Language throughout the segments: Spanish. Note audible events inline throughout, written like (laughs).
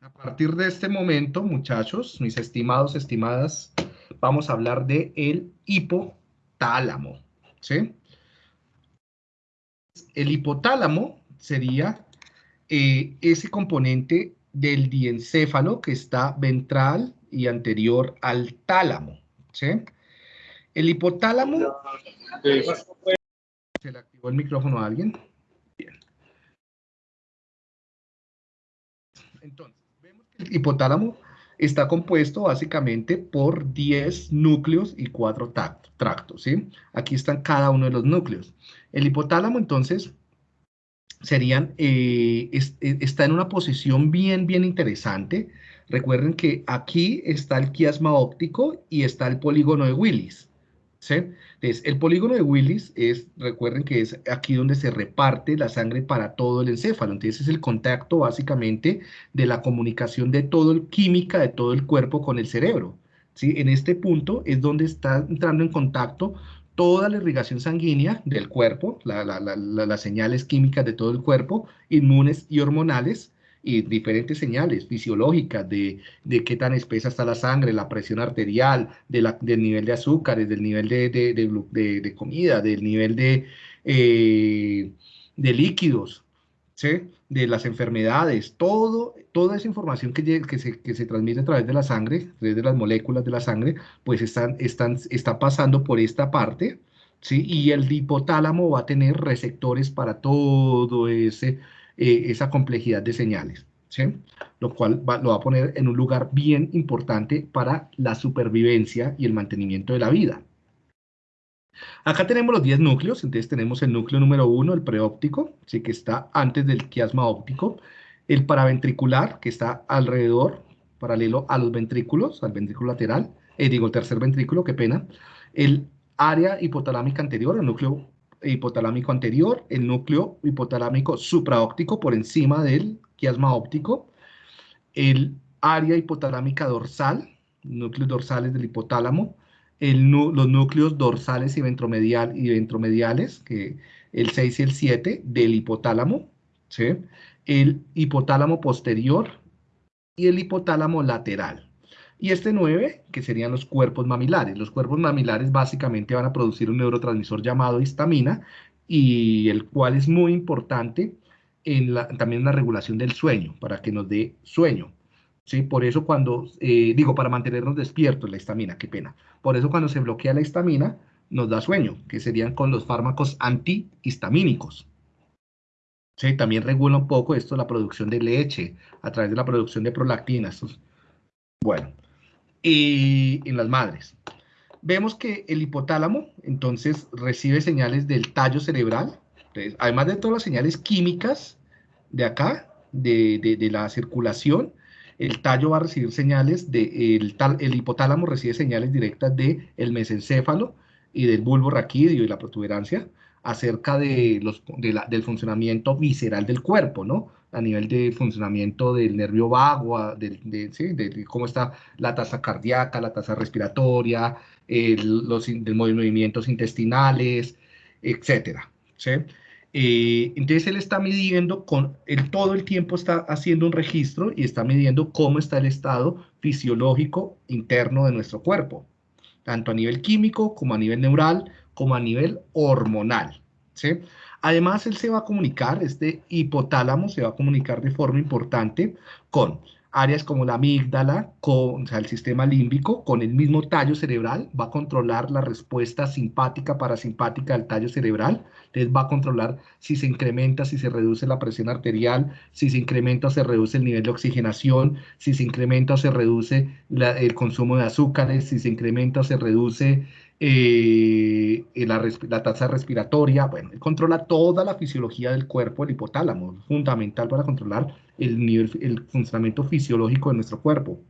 a partir de este momento, muchachos, mis estimados, estimadas, vamos a hablar de el hipotálamo, ¿sí? El hipotálamo sería eh, ese componente del diencéfalo que está ventral y anterior al tálamo, ¿sí? El hipotálamo... ¿Se le activó el micrófono a alguien? Entonces, vemos que el hipotálamo está compuesto básicamente por 10 núcleos y 4 tractos. Aquí están cada uno de los núcleos. El hipotálamo, entonces, serían, eh, eh, está en una posición bien, bien interesante. Recuerden que aquí está el quiasma óptico y está el polígono de Willis. ¿Sí? Entonces, el polígono de Willis es, recuerden que es aquí donde se reparte la sangre para todo el encéfalo. Entonces, es el contacto básicamente de la comunicación de todo el química de todo el cuerpo con el cerebro. ¿sí? En este punto es donde está entrando en contacto toda la irrigación sanguínea del cuerpo, las señales químicas de todo el cuerpo, inmunes y hormonales, y diferentes señales fisiológicas de, qué tan espesa está la sangre, la presión arterial, de la, del nivel de azúcares, del nivel de, de comida, del nivel de, eh, de líquidos, ¿sí? de las enfermedades, todo, toda esa información que, que, se, que, se, transmite a través de la sangre, a través de las moléculas de la sangre, pues están, están, está pasando por esta parte, ¿sí? y el hipotálamo va a tener receptores para todo ese, eh, esa complejidad de señales. Lo cual lo va a poner en un lugar bien importante para la supervivencia y el mantenimiento de la vida. Acá tenemos los 10 núcleos, entonces tenemos el núcleo número 1, el preóptico, ¿sí? que está antes del quiasma óptico, el paraventricular, que está alrededor, paralelo a los ventrículos, al ventrículo lateral, eh, digo, el tercer ventrículo, qué pena, el área hipotalámica anterior, el núcleo hipotalámico anterior, el núcleo hipotalámico supraóptico por encima del quiasma óptico, el área hipotalámica dorsal, núcleos dorsales del hipotálamo, los núcleos dorsales y, ventromedial, y ventromediales, que el 6 y el 7 del hipotálamo, el hipotálamo posterior y el hipotálamo lateral. Y este 9, que serían los cuerpos mamilares. Los cuerpos mamilares básicamente van a producir un neurotransmisor llamado histamina, y el cual es muy importante en la, también en la regulación del sueño, para que nos dé sueño. ¿sí? Por eso cuando, eh, digo, para mantenernos despiertos, la histamina, qué pena. Por eso cuando se bloquea la histamina, nos da sueño, que serían con los fármacos antihistamínicos. ¿Sí? También regula un poco esto la producción de leche a través de la producción de prolactinas. Bueno, y en las madres. Vemos que el hipotálamo, entonces, recibe señales del tallo cerebral, además de todas las señales químicas de acá, de, de, la circulación, el tallo va a recibir señales, de, el, el hipotálamo recibe señales directas del el mesencéfalo y del bulbo raquídeo y la protuberancia acerca de los, de del funcionamiento visceral del cuerpo, ¿no? a nivel de funcionamiento del nervio vago, de, de, cómo está la tasa cardíaca, la tasa respiratoria, los, movimientos intestinales, etcétera. ¿sí? Eh, entonces él está midiendo, con, él todo el tiempo está haciendo un registro y está midiendo cómo está el estado fisiológico interno de nuestro cuerpo, tanto a nivel químico como a nivel neural, como a nivel hormonal. ¿sí? Además, él se va a comunicar, este hipotálamo se va a comunicar de forma importante con áreas como la amígdala, con, o sea, el sistema límbico, con el mismo tallo cerebral, va a controlar la respuesta simpática, parasimpática del tallo cerebral, entonces va a controlar si se incrementa, si se reduce la presión arterial, si se incrementa o se reduce el nivel de oxigenación, si se incrementa o se reduce el consumo de azúcares, si se incrementa o se reduce eh, la, tasa respiratoria, bueno, controla toda la fisiología del cuerpo, el hipotálamo, fundamental para controlar el, nivel, el funcionamiento fisiológico de nuestro cuerpo.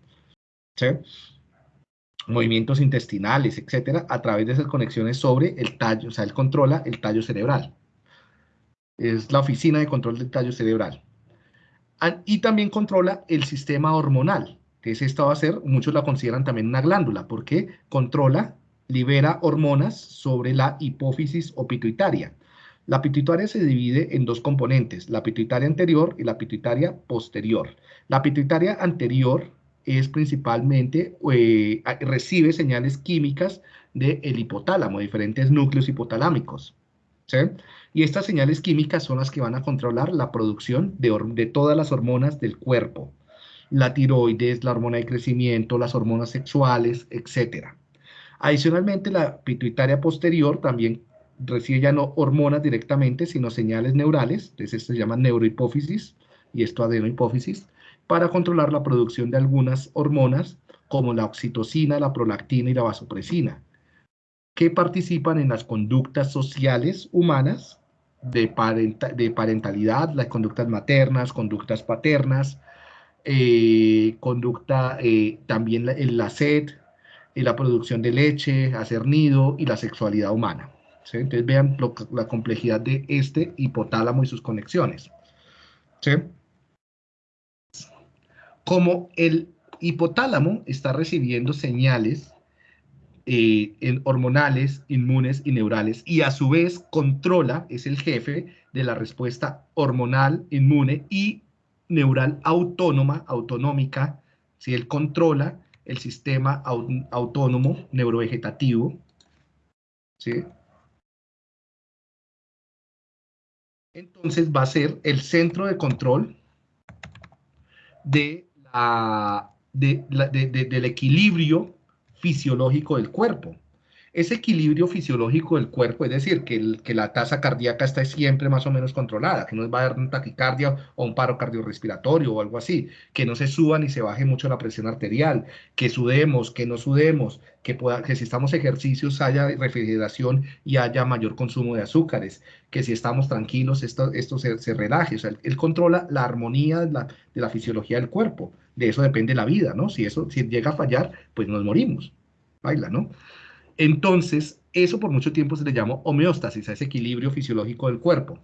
Movimientos intestinales, etcétera, a través de esas conexiones sobre el tallo, o sea, él controla el tallo cerebral. Es la oficina de control del tallo cerebral. Y también controla el sistema hormonal. Entonces, esto va a ser, muchos la consideran también una glándula, porque controla libera hormonas sobre la hipófisis o pituitaria. La pituitaria se divide en dos componentes, la pituitaria anterior y la pituitaria posterior. La pituitaria anterior es principalmente, eh, recibe señales químicas del hipotálamo, diferentes núcleos hipotalámicos. ¿sí? Y estas señales químicas son las que van a controlar la producción de, de todas las hormonas del cuerpo. La tiroides, la hormona de crecimiento, las hormonas sexuales, etc. Adicionalmente, la pituitaria posterior también recibe ya no hormonas directamente, sino señales neurales, entonces se llama neurohipófisis y esto adenohipófisis, para controlar la producción de algunas hormonas como la oxitocina, la prolactina y la vasopresina, que participan en las conductas sociales humanas de, parentalidad, las conductas maternas, conductas paternas, eh, conducta eh, también la, la sed, la producción de leche, hacer nido y la sexualidad humana. Entonces vean la complejidad de este hipotálamo y sus conexiones. Como el hipotálamo está recibiendo señales eh, hormonales, inmunes y neurales, y a su vez controla, es el jefe de la respuesta hormonal, inmune y neural autónoma, autonómica, si él controla el sistema autónomo neurovegetativo, ¿sí? entonces va a ser el centro de control de del equilibrio fisiológico del cuerpo ese equilibrio fisiológico del cuerpo, es decir, que, que la tasa cardíaca está siempre más o menos controlada, que no va a dar una taquicardia o un paro cardiorrespiratorio o algo así, que no se suba ni se baje mucho la presión arterial, que sudemos, que no sudemos, que, pueda, que si estamos ejercicios haya refrigeración y haya mayor consumo de azúcares, que si estamos tranquilos esto, esto se, se relaje, o sea, él, controla la armonía de la, de la fisiología del cuerpo, de eso depende la vida, ¿no? Si eso si llega a fallar, pues nos morimos, baila, ¿no? Entonces, eso por mucho tiempo se le llamó homeostasis, a ese equilibrio fisiológico del cuerpo.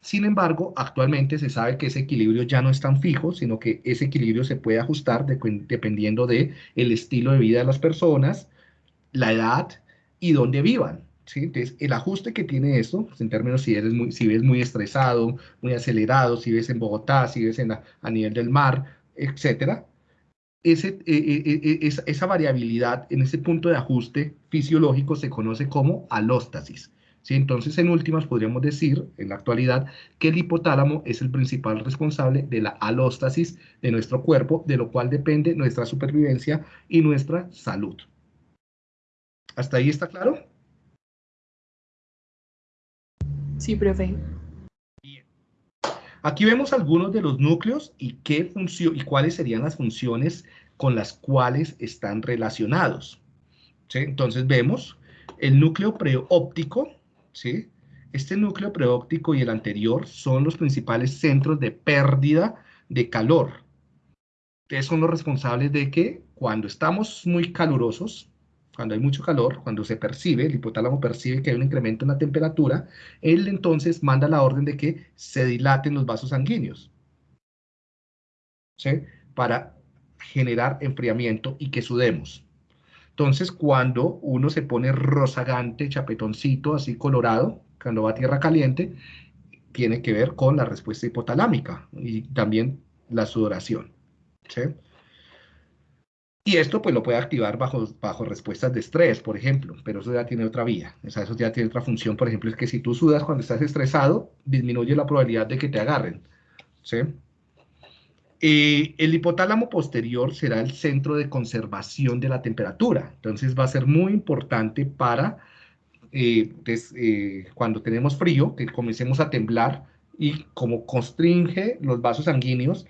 Sin embargo, actualmente se sabe que ese equilibrio ya no es tan fijo, sino que ese equilibrio se puede ajustar dependiendo de el estilo de vida de las personas, la edad y dónde vivan. ¿sí? Entonces, el ajuste que tiene esto, pues, en términos si eres muy, si ves muy estresado, muy acelerado, si ves en Bogotá, si ves en a nivel del mar, etcétera, eh, eh, eh, esa, variabilidad en ese punto de ajuste fisiológico se conoce como alóstasis. ¿sí? Entonces, en últimas, podríamos decir, en la actualidad, que el hipotálamo es el principal responsable de la alóstasis de nuestro cuerpo, de lo cual depende nuestra supervivencia y nuestra salud. ¿Hasta ahí está claro? Sí, profe. Aquí vemos algunos de los núcleos y, qué y cuáles serían las funciones con las cuales están relacionados. Entonces vemos el núcleo preóptico, ¿sí? Este núcleo preóptico y el anterior son los principales centros de pérdida de calor. Ustedes son los responsables de que cuando estamos muy calurosos, cuando hay mucho calor, cuando se percibe, el hipotálamo percibe que hay un incremento en la temperatura, él entonces manda la orden de que se dilaten los vasos sanguíneos, ¿sí? Para generar enfriamiento y que sudemos. Entonces, cuando uno se pone rozagante, chapetoncito, así colorado, cuando va a tierra caliente, tiene que ver con la respuesta hipotalámica y también la sudoración. ¿sí? Y esto pues lo puede activar bajo, bajo respuestas de estrés, por ejemplo, pero eso ya tiene otra vía, o sea, eso ya tiene otra función, por ejemplo, es que si tú sudas cuando estás estresado, disminuye la probabilidad de que te agarren, ¿sí? El hipotálamo posterior será el centro de conservación de la temperatura, entonces va a ser muy importante para eh, eh, cuando tenemos frío, que comencemos a temblar y como constringe los vasos sanguíneos,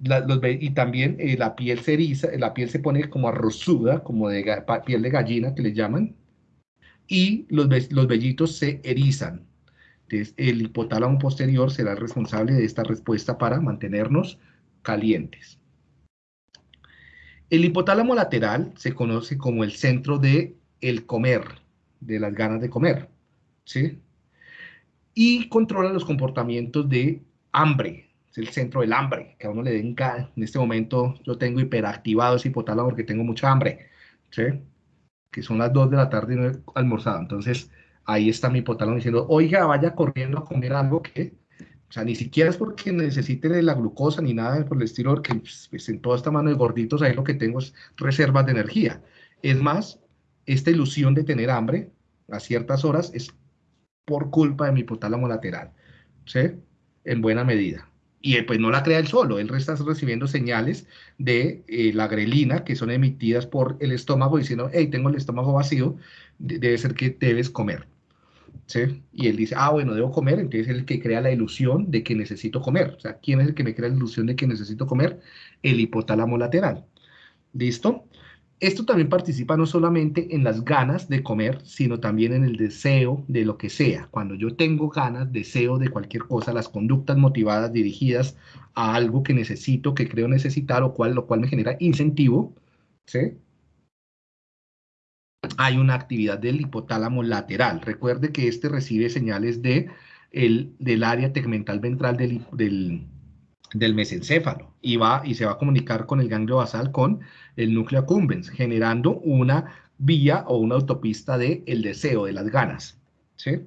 y también eh, la piel se eriza, la piel se pone como arrozuda, como de piel de gallina que le llaman, y los, los vellitos se erizan. Entonces, el hipotálamo posterior será el responsable de esta respuesta para mantenernos calientes. El hipotálamo lateral se conoce como el centro de el comer, de las ganas de comer, ¿sí? Y controla los comportamientos de hambre, es el centro del hambre, que a uno le den, en este momento yo tengo hiperactivado ese hipotálamo porque tengo mucha hambre, ¿sí? que son las 2 de la tarde y no he almorzado, entonces ahí está mi hipotálamo diciendo, oiga, vaya corriendo a comer algo que, o sea, ni siquiera es porque necesite la glucosa ni nada por el estilo, porque pues, en toda esta mano de gorditos ahí lo que tengo es reservas de energía. Es más, esta ilusión de tener hambre a ciertas horas es por culpa de mi hipotálamo lateral, ¿sí? En buena medida. Y pues no la crea él solo, él está recibiendo señales de eh, la grelina que son emitidas por el estómago diciendo, hey, tengo el estómago vacío, debe ser que debes comer. ¿Sí? Y él dice, ah, bueno, debo comer, entonces es el que crea la ilusión de que necesito comer. O sea, ¿quién es el que me crea la ilusión de que necesito comer? El hipotálamo lateral. ¿Listo? Esto también participa no solamente en las ganas de comer, sino también en el deseo de lo que sea. Cuando yo tengo ganas, deseo de cualquier cosa, las conductas motivadas dirigidas a algo que necesito, que creo necesitar, o cual, lo cual me genera incentivo, ¿sí? Hay una actividad del hipotálamo lateral. Recuerde que este recibe señales de el, del área tegmental ventral del, del del mesencéfalo y va y se va a comunicar con el ganglio basal con el núcleo accumbens, generando una vía o una autopista de el deseo, de las ganas, ¿sí?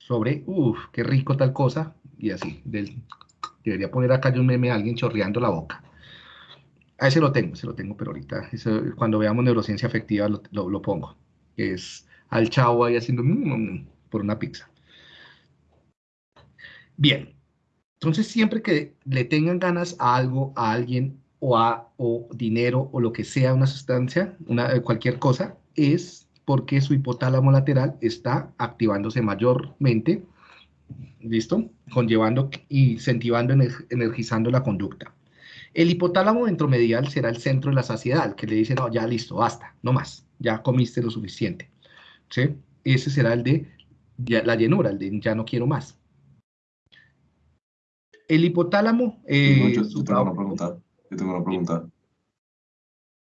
Sobre, uff, qué rico tal cosa, y así, del, debería poner acá yo un meme a alguien chorreando la boca. A ese lo tengo, ese lo tengo, pero ahorita, cuando veamos neurociencia afectiva lo, lo, pongo, es al chavo ahí haciendo mm, mm, mm, por una pizza. Bien, entonces, siempre que le tengan ganas a algo, a alguien, o a o dinero, o lo que sea, una sustancia, una, eh, cualquier cosa, es porque su hipotálamo lateral está activándose mayormente, ¿listo? Conllevando incentivando, energizando la conducta. El hipotálamo ventromedial será el centro de la saciedad, que le dice, no, ya listo, basta, no más, ya comiste lo suficiente. ¿Sí? Ese será el de la llenura, el de ya no quiero más. El hipotálamo... Eh, yo, tengo una pregunta. Yo tengo una pregunta.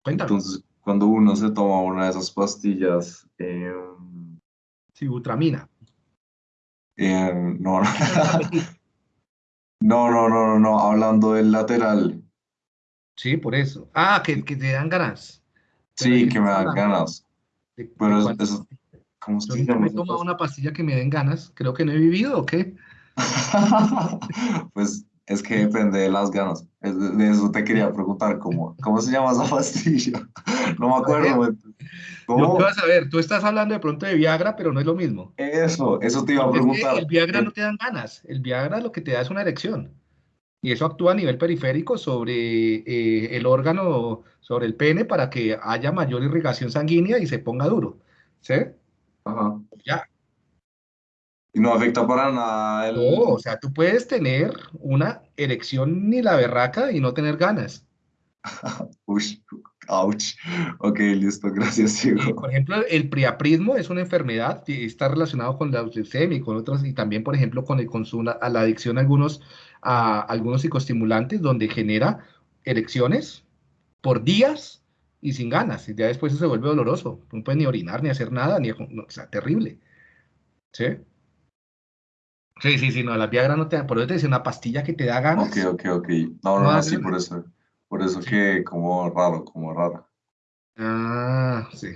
Entonces, cuando uno se toma una de esas pastillas... Eh, sí, Utramina. Eh, no, (laughs) no. no, no, no, no, hablando del lateral. Sí, por eso. Ah, que, que te dan ganas. sí, que me dan ganas. Pero eso, ¿cómo se llama? me tomo una pastilla que me den ganas, creo que no he vivido, ¿o qué? (laughs) pues es que depende de las ganas. De eso te quería preguntar, ¿cómo, cómo se llama esa pastilla? (laughs) No me acuerdo. ¿Cómo? vas a ver, tú estás hablando de pronto de Viagra, pero no es lo mismo. Eso, eso te iba a preguntar. el Viagra no te dan ganas, el Viagra lo que te da es una erección. Y eso actúa a nivel periférico sobre eh, el órgano, sobre el pene, para que haya mayor irrigación sanguínea y se ponga duro. ¿Sí? Ajá. Ya, y no afecta para nada el... No, o sea, tú puedes tener una erección ni la berraca y no tener ganas. (laughs) Uy, ouch. Ok, listo, gracias, Diego. por ejemplo, el priaprismo es una enfermedad que está relacionado con la leucemia y con otras, y también, por ejemplo, con el consumo, a la adicción a algunos, a algunos psicoestimulantes, donde genera erecciones por días y sin ganas. Y ya después se vuelve doloroso. No puede ni orinar, ni hacer nada, ni, o sea, terrible. ¿Sí? Sí, sí, sí, no, la Viagra no te da, por eso te dice una pastilla que te da ganas. Ok, ok, ok. No, no, no, sí, por eso, por eso que como raro, como raro. Ah, sí.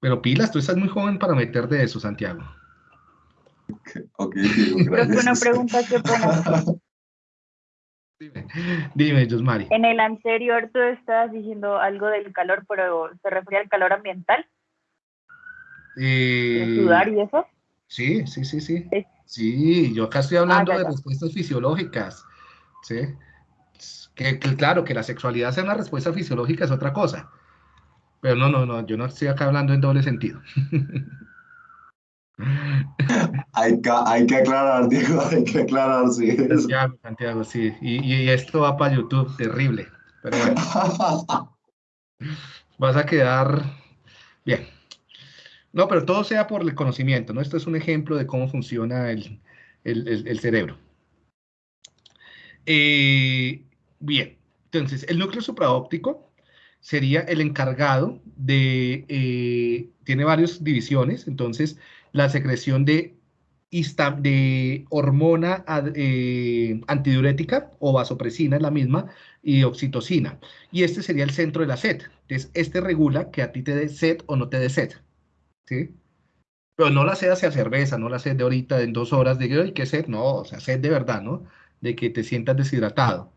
Pero pilas, tú estás muy joven para meterte de eso, Santiago. Ok, okay (laughs) gracias. una pregunta que pongo. (laughs) Dime, dime, Josmari. En el anterior tú estabas diciendo algo del calor, pero ¿se refería al calor ambiental? Eh... ¿Sudar y eso? Sí, sí, sí, sí. Sí, yo acá estoy hablando ah, de respuestas fisiológicas. ¿sí? Que, claro, que la sexualidad sea una respuesta fisiológica es otra cosa. Pero no, no, no, yo no estoy acá hablando en doble sentido. (laughs) hay, que, hay que aclarar, Diego, hay que aclarar, sí. Santiago, Santiago, sí. Y, y esto va para YouTube, terrible. Pero bueno. (laughs) Vas a quedar bien. No, pero todo sea por el conocimiento, ¿no? Esto es un ejemplo de cómo funciona el, cerebro. Eh, bien, entonces, el núcleo supraóptico sería el encargado de, eh, tiene varias divisiones, entonces, la secreción de, de hormona eh, antidiurética o vasopresina es la misma, y oxitocina. Y este sería el centro de la sed. Entonces, este regula que a ti te dé sed o no te dé sed. ¿Sí? Pero no la sed hacia cerveza, no la sed de ahorita en dos horas de que qué sed, no, o sea, sed de verdad, ¿no? De que te sientas deshidratado.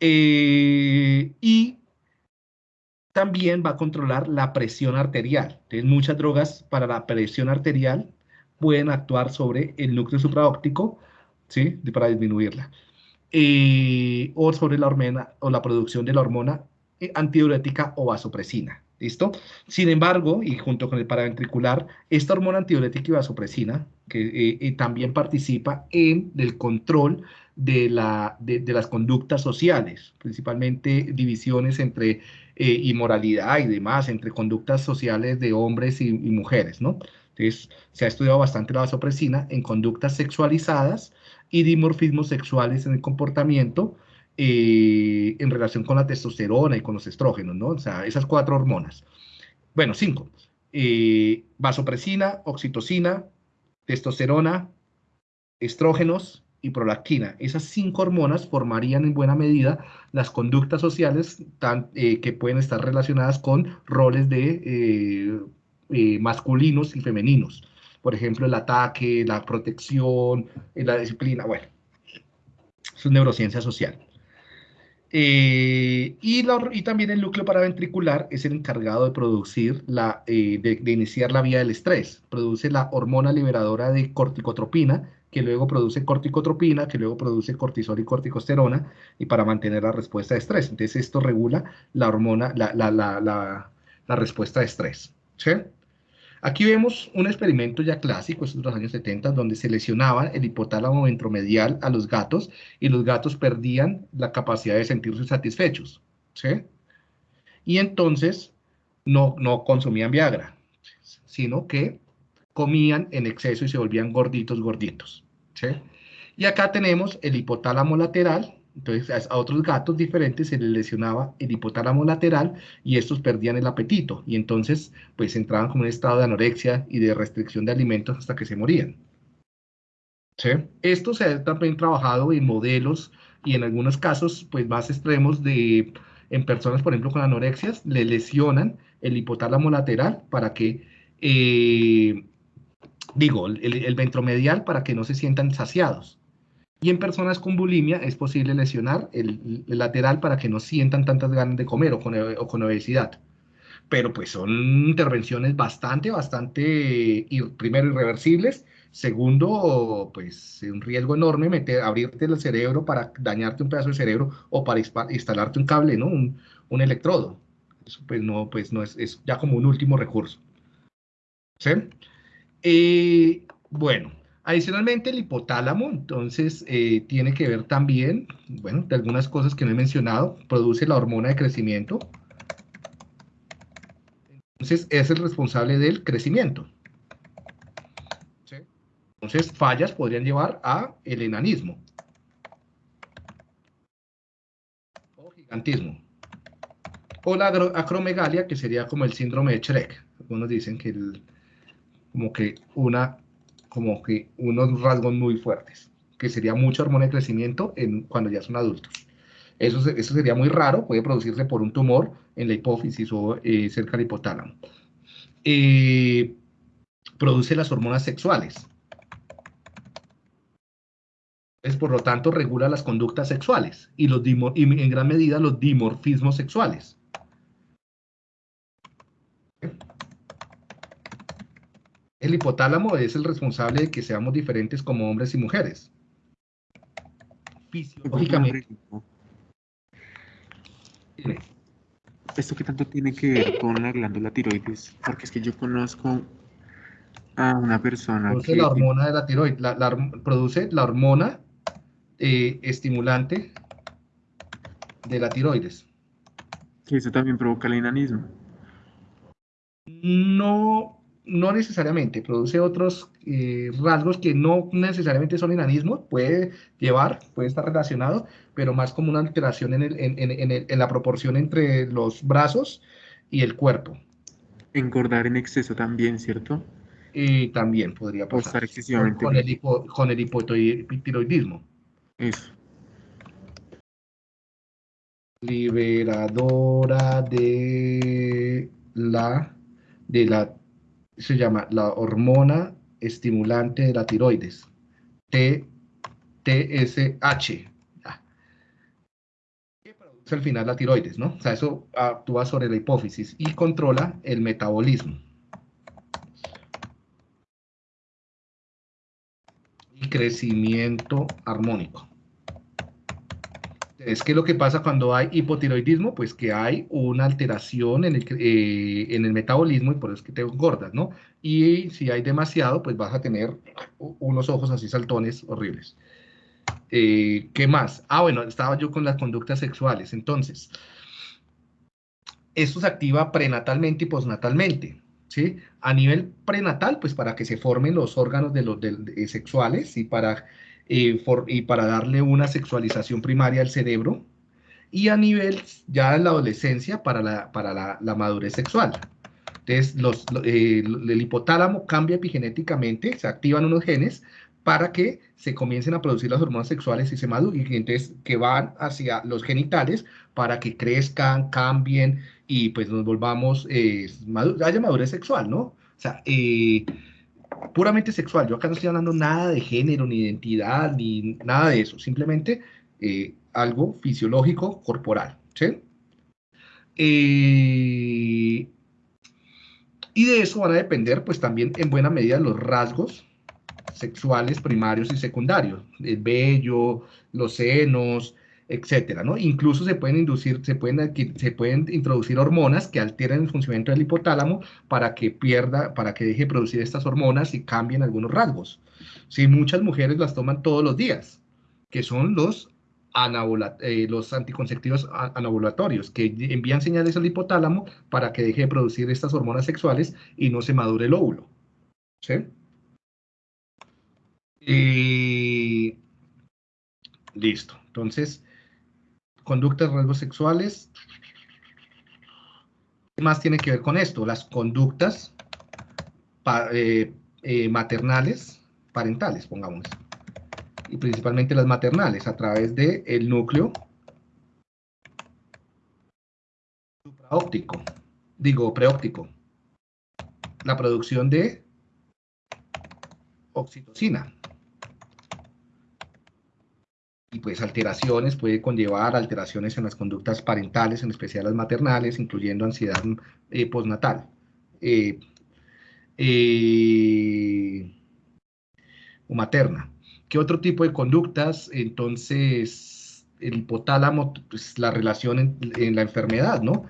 Eh, y también va a controlar la presión arterial. Entonces, muchas drogas para la presión arterial pueden actuar sobre el núcleo supraóptico, ¿sí? Para disminuirla. Eh, o sobre la hormona o la producción de la hormona antidiurética o vasopresina. ¿Listo? Sin embargo, y junto con el paraventricular, esta hormona antidiurética y vasopresina, que eh, también participa en el control de, la, de, las conductas sociales, principalmente divisiones entre inmoralidad y demás, entre conductas sociales de hombres y, y mujeres, ¿no? Entonces, se ha estudiado bastante la vasopresina en conductas sexualizadas y dimorfismos sexuales en el comportamiento eh, en relación con la testosterona y con los estrógenos, ¿no? O sea, esas cuatro hormonas. Bueno, cinco. Eh, vasopresina, oxitocina, testosterona, estrógenos y prolactina. Esas cinco hormonas formarían en buena medida las conductas sociales eh, que pueden estar relacionadas con roles de masculinos y femeninos. Por ejemplo, el ataque, la protección, la disciplina, bueno, es neurociencia social. Eh, y, y, también el núcleo paraventricular es el encargado de producir, la, de, iniciar la vía del estrés. Produce la hormona liberadora de corticotropina, que luego produce corticotropina, que luego produce cortisol y corticosterona, y para mantener la respuesta de estrés. Entonces esto regula la hormona, la, la, la, la respuesta de estrés. ¿sí? Aquí vemos un experimento ya clásico, es de los años 70, donde se lesionaba el hipotálamo ventromedial a los gatos y los gatos perdían la capacidad de sentirse satisfechos. ¿sí? Y entonces no, no consumían Viagra, sino que comían en exceso y se volvían gorditos, gorditos. ¿sí? Y acá tenemos el hipotálamo lateral, entonces a otros gatos diferentes se les lesionaba el hipotálamo lateral y estos perdían el apetito y entonces pues entraban como en un estado de anorexia y de restricción de alimentos hasta que se morían. ¿Sí? Esto se ha también trabajado en modelos y en algunos casos pues más extremos de en personas por ejemplo con anorexias le lesionan el hipotálamo lateral para que eh, digo el, el ventromedial para que no se sientan saciados y en personas con bulimia es posible lesionar el, lateral para que no sientan tantas ganas de comer o con, obesidad. Pero pues son intervenciones bastante, bastante, primero, irreversibles. Segundo, pues un riesgo enorme meter, abrirte el cerebro para dañarte un pedazo de cerebro o para instalarte un cable, ¿no? Un, un electrodo. Eso pues no, pues no es, es ya como un último recurso. ¿Sí? Eh, bueno, Adicionalmente, el hipotálamo, entonces, eh, tiene que ver también, bueno, de algunas cosas que no he mencionado, produce la hormona de crecimiento. Entonces, es el responsable del crecimiento. Entonces, fallas podrían llevar a el enanismo. O gigantismo. O la acromegalia, que sería como el síndrome de Shrek. Algunos dicen que como que una como que unos rasgos muy fuertes, que sería mucha hormona de crecimiento en, cuando ya son adultos. Eso, eso sería muy raro, puede producirse por un tumor en la hipófisis o eh, cerca del hipotálamo. Eh, produce las hormonas sexuales. Es, por lo tanto, regula las conductas sexuales y, los y en gran medida los dimorfismos sexuales. El hipotálamo es el responsable de que seamos diferentes como hombres y mujeres. Fisiológicamente. ¿Esto qué tanto tiene que ver con la glándula tiroides? Porque es que yo conozco a una persona produce la hormona de la tiroides, produce la hormona eh, estimulante de la tiroides. Que eso también provoca el enanismo. No, no necesariamente, produce otros eh, rasgos que no necesariamente son enanismo, puede llevar, puede estar relacionado, pero más como una alteración en, en, la proporción entre los brazos y el cuerpo. Engordar en exceso también, ¿cierto? Y también podría pasar. excesivamente con, el con el hipotiroidismo. Eso. Liberadora de la, de la se llama la hormona estimulante de la tiroides, TSH. Que produce al final la tiroides, ¿no? O sea, eso actúa sobre la hipófisis y controla el metabolismo. Y crecimiento armónico es que lo que pasa cuando hay hipotiroidismo, pues que hay una alteración en el, eh, en el metabolismo y por eso es que te engordas, ¿no? Y si hay demasiado, pues vas a tener unos ojos así saltones horribles. Eh, ¿Qué más? Ah, bueno, estaba yo con las conductas sexuales. Entonces, esto se activa prenatalmente y postnatalmente. ¿Sí? A nivel prenatal, pues para que se formen los órganos de los sexuales y para eh, y para darle una sexualización primaria al cerebro, y a nivel ya en la adolescencia para la, para la, madurez sexual. Entonces, los, eh, el hipotálamo cambia epigenéticamente, se activan unos genes para que se comiencen a producir las hormonas sexuales y se maduren, y entonces que van hacia los genitales para que crezcan, cambien y pues nos volvamos, eh, haya madurez sexual, ¿no? O sea, eh, puramente sexual. Yo acá no estoy hablando nada de género, ni identidad, ni nada de eso. Simplemente eh, algo fisiológico, corporal. Eh, y de eso van a depender, pues también en buena medida, los rasgos sexuales primarios y secundarios. El vello, los senos, etcétera, ¿no? Incluso se pueden inducir, se pueden, introducir hormonas que alteren el funcionamiento del hipotálamo para que pierda, para que deje de producir estas hormonas y cambien algunos rasgos. Sí, muchas mujeres las toman todos los días, que son los, eh, los anticonceptivos anovulatorios, que envían señales al hipotálamo para que deje de producir estas hormonas sexuales y no se madure el óvulo. ¿Sí? Y... Listo. Entonces, conductas, rasgos sexuales. ¿Qué más tiene que ver con esto? Las conductas eh, eh, maternales, parentales, pongamos. Y principalmente las maternales, a través del el núcleo supraóptico, digo preóptico. La producción de oxitocina pues alteraciones, puede conllevar alteraciones en las conductas parentales, en especial las maternales, incluyendo ansiedad eh, postnatal. Eh, eh, o materna. ¿Qué otro tipo de conductas? Entonces, el hipotálamo, pues la relación en, en la enfermedad, ¿no?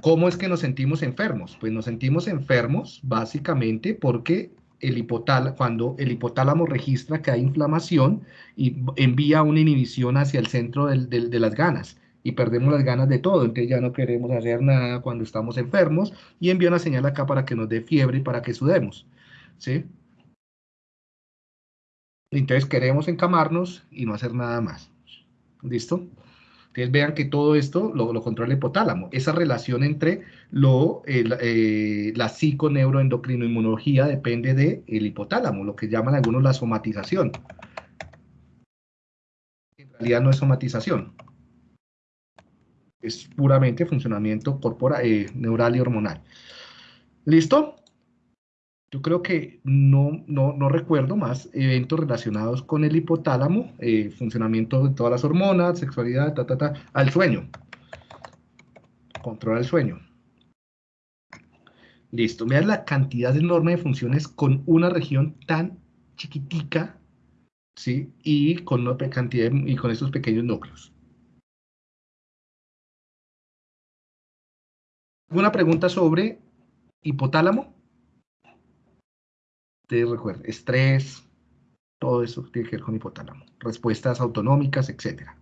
¿Cómo es que nos sentimos enfermos? Pues nos sentimos enfermos básicamente porque el cuando el hipotálamo registra que hay inflamación y envía una inhibición hacia el centro de las ganas y perdemos las ganas de todo, entonces ya no queremos hacer nada cuando estamos enfermos y envía una señal acá para que nos dé fiebre y para que sudemos, ¿sí? Entonces queremos encamarnos y no hacer nada más, ¿listo? Entonces vean que todo esto lo, controla el hipotálamo. Esa relación entre lo, eh, la psiconeuroendocrinoinmunología depende del el hipotálamo, lo que llaman algunos la somatización. En realidad no es somatización. Es puramente funcionamiento corporal, eh, neural y hormonal. ¿Listo? Yo creo que no, no, recuerdo más eventos relacionados con el hipotálamo, eh, funcionamiento de todas las hormonas, sexualidad, ta, ta, ta, al sueño. Controla el sueño. Listo. Vean la cantidad enorme de funciones con una región tan chiquitica, ¿sí? Y con, una cantidad y con estos pequeños núcleos. ¿Alguna pregunta sobre hipotálamo? Ustedes recuerden, estrés, todo eso tiene que ver con hipotálamo. Respuestas autonómicas, etcétera.